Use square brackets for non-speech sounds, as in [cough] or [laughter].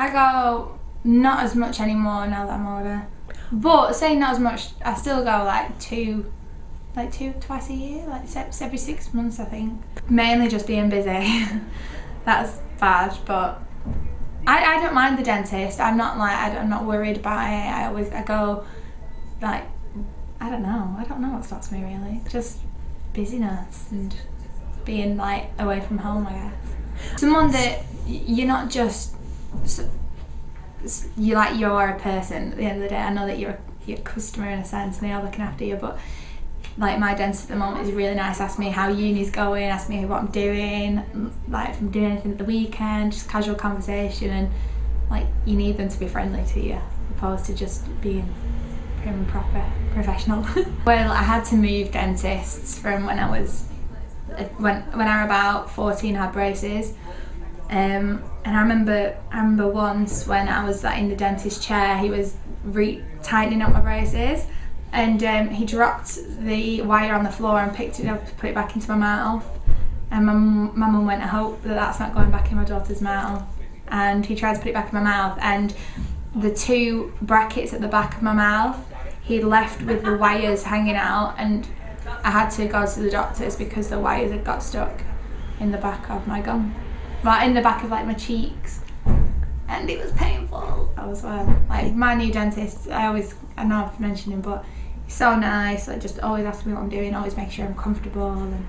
I go not as much anymore now that I'm older. But saying not as much, I still go like two, like two, twice a year, like every six months I think. Mainly just being busy. [laughs] That's bad, but I, I don't mind the dentist. I'm not like, I, am not worried about it. I always, I go like, I don't know. I don't know what stops me really. Just busyness and being like away from home, I guess. Someone that you're not just s- s- you like you're a person at the end of the day. I know that you're a, customer in a sense, and they are looking after you, but like my dentist at the moment is really nice. Ask me how uni's going, ask me what I'm doing, like if I'm doing anything at the weekend, just casual conversation, and like you need them to be friendly to you, opposed to just being prim and proper professional. [laughs] well, I had to move dentists from when I was uh, when when I was about 14 I had braces um, and I remember I remember once when I was like, in the dentist chair he was tightening up my braces and um, he dropped the wire on the floor and picked it up to put it back into my mouth and my, my mum went I hope that that's not going back in my daughter's mouth and he tried to put it back in my mouth and the two brackets at the back of my mouth he left with the wires hanging out and I had to go to the doctors because the wires had got stuck in the back of my gum. Like in the back of like my cheeks. And it was painful as well. Like my new dentist, I always I know I've mentioned him but he's so nice, like just always asks me what I'm doing, always make sure I'm comfortable and